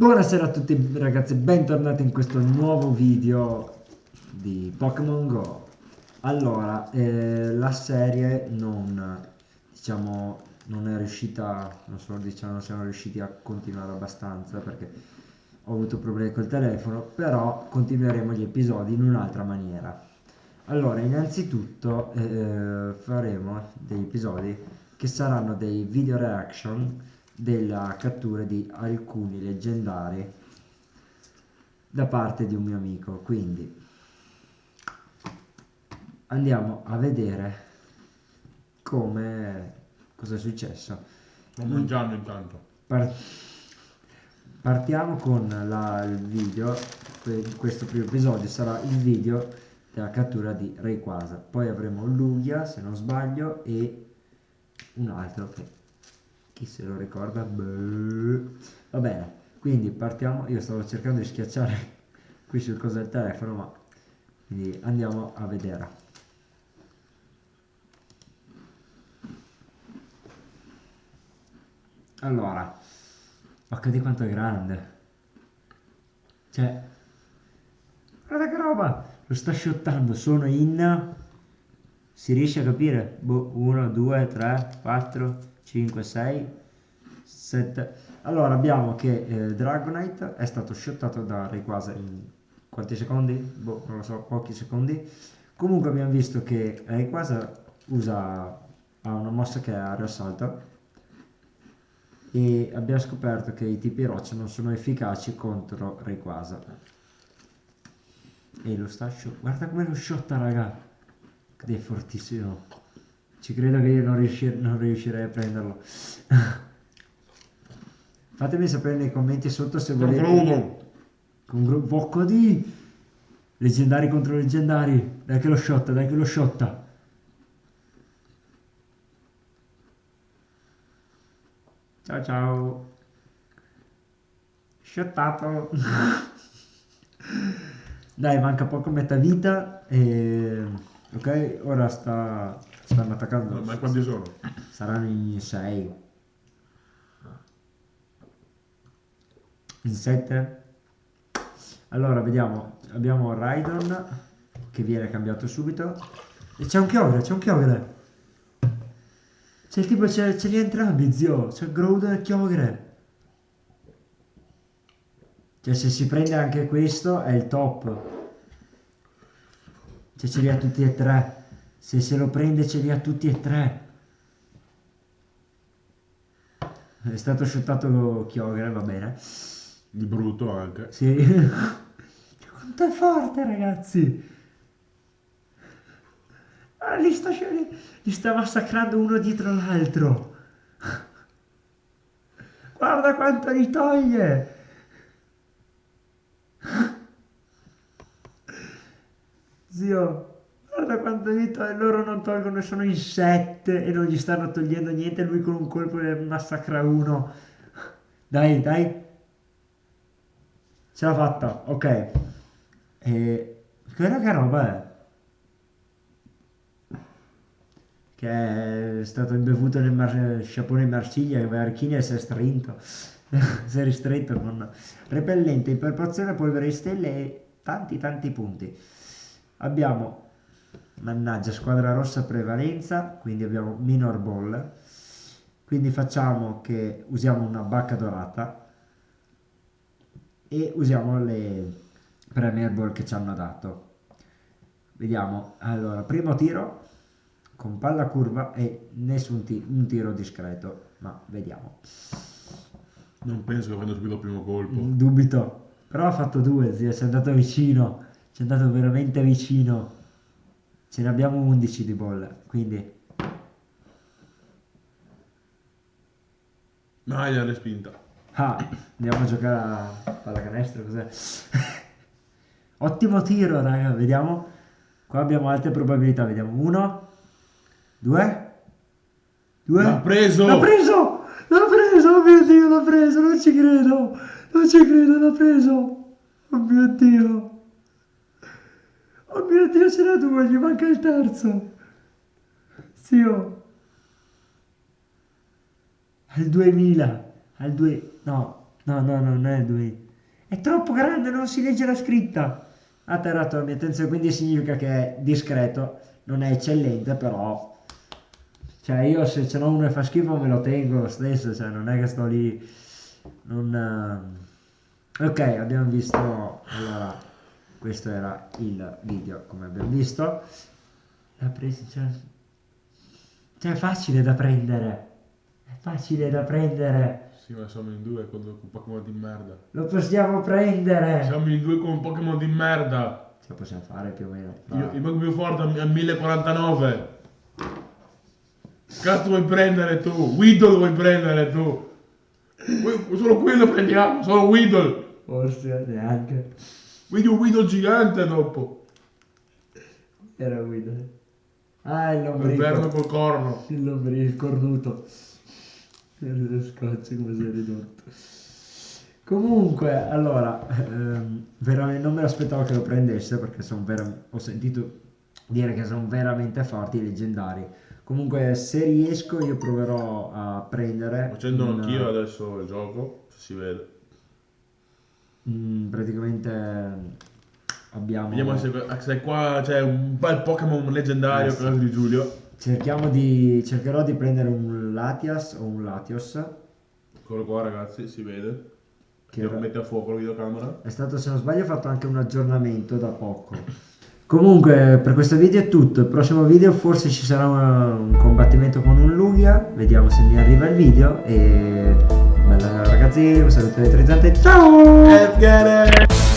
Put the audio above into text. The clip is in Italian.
Buonasera a tutti ragazzi, bentornati in questo nuovo video di Pokémon Go. Allora, eh, la serie non, diciamo, non è riuscita, non so, diciamo, non siamo riusciti a continuare abbastanza perché ho avuto problemi col telefono, però continueremo gli episodi in un'altra maniera. Allora, innanzitutto eh, faremo degli episodi che saranno dei video reaction della cattura di alcuni leggendari da parte di un mio amico. Quindi andiamo a vedere come cosa è successo. Sto mangiando intanto. Par partiamo con la, il video. Questo primo episodio sarà il video della cattura di Rayquaza. Poi avremo Lugia se non sbaglio e un altro che chi se lo ricorda va bene quindi partiamo. Io stavo cercando di schiacciare qui sul coso del telefono ma quindi andiamo a vedere. Allora occhio di quanto è grande. Cioè guarda che roba! Lo sta shottando sono in si riesce a capire? 1 2 3 4 5, 6, 7. Allora abbiamo che eh, Dragonite è stato shottato da Rayquaza in quanti secondi? Boh, non lo so, pochi secondi. Comunque abbiamo visto che Rayquaza usa ha una mossa che è aereo assalto e abbiamo scoperto che i tipi roccia non sono efficaci contro Rayquaza. E lo sta guarda come lo shotta raga, che è fortissimo. Ci credo che io non, riuscir non riuscirei a prenderlo. Fatemi sapere nei commenti sotto se volete... Con gruppo di... Leggendari contro leggendari. Dai che lo shotta, dai che lo shotta. Ciao ciao. Shottato. dai, manca poco metà vita e... Ok, ora sta Stanno attaccando. Ma quanti sono? Saranno in 6. In 7. Allora, vediamo. Abbiamo Raidon che viene cambiato subito. E c'è un Kyogre, c'è un Kyogre. C'è tipo, ce li entrambi, zio. C'è Groudon e Kyogre. Cioè, se si prende anche questo, è il top. Cioè, ce li ha tutti e tre. Se se lo prende ce li ha tutti e tre. È stato shottato Kyogre, va bene. Di brutto anche. Sì. Quanto è forte, ragazzi! Ah, li, sta, li sta massacrando uno dietro l'altro. Guarda quanto li toglie! Zio, guarda quanto dito e loro non tolgono, sono in sette e non gli stanno togliendo niente, lui con un colpo ne massacra uno. Dai, dai. Ce l'ha fatta, ok. E... Guarda che roba è. Che è stato imbevuto nel mar... sciapone Marciglia e Archini e si è strinto. si è ristretto con repellente, iperporzione, polvere di stelle e tanti tanti punti. Abbiamo mannaggia squadra rossa prevalenza quindi abbiamo minor ball. Quindi facciamo che usiamo una bacca dorata e usiamo le premier ball che ci hanno dato. Vediamo. Allora primo tiro con palla curva e nessun ti un tiro discreto ma vediamo. Non penso che prenda subito il primo colpo. Dubito. Però ha fatto due zio ci è andato vicino ci è andato veramente vicino ce ne abbiamo 11 di bolle quindi. Mai ah, respinta. Ah, andiamo a giocare a pallacanestro cos'è? Ottimo tiro raga vediamo. Qua abbiamo altre probabilità vediamo. Uno due due. L'ha preso! L'ha preso! L'ha preso oh mio dio l'ha preso non ci credo. Non ci credo l'ha preso. Oh mio dio Oh mio Dio, ce n'è due, gli manca il terzo. Zio. Al 2000, al 2, no, No, no, non è Dwayne. È troppo grande, non si legge la scritta. Ha attirato la mia attenzione, quindi significa che è discreto. Non è eccellente, però... Cioè, io se ce n'ho uno e fa schifo me lo tengo lo stesso, cioè non è che sto lì... Non... eh. Ok, abbiamo visto... Allora, questo era il video, come abbiamo visto. La presa... Cioè, cioè, è facile da prendere. È facile da prendere. Sì, ma siamo in due con un Pokémon di merda. Lo possiamo prendere. Siamo in due con un Pokémon di merda. Ce la possiamo fare più o meno. Io, il Pokémon più forte è 1049. Cazzo vuoi prendere tu? Weedle vuoi prendere tu? Solo quello prendiamo, solo Weedle. Forse neanche. Vedi un Weedle gigante dopo. Era guida. Ah, il Il lombrico. verme col corno. Il lombrico, il cornuto. Lo scotch come si è ridotto. Comunque, allora, ehm, veramente non me l'aspettavo che lo prendesse perché sono vera- ho sentito dire che sono veramente forti i leggendari. Comunque, se riesco, io proverò a prendere. Facendo un- anch'io adesso il gioco, se si vede. Mm, praticamente abbiamo. Vediamo se, se qua c'è un bel Pokémon leggendario Eh, sì. di Giulio. Cerchiamo di. Cercherò di prendere un Latias o un Latios. Eccolo qua ragazzi, si vede. Che era- mette a fuoco la videocamera. È stato, se non sbaglio, fatto anche un aggiornamento da poco. Comunque, per questo video è tutto. Il prossimo video forse ci sarà una- un combattimento con un Lugia. Vediamo se mi arriva il video. E ragazzi, un saluto elettrizzante, ciao! Let's get it!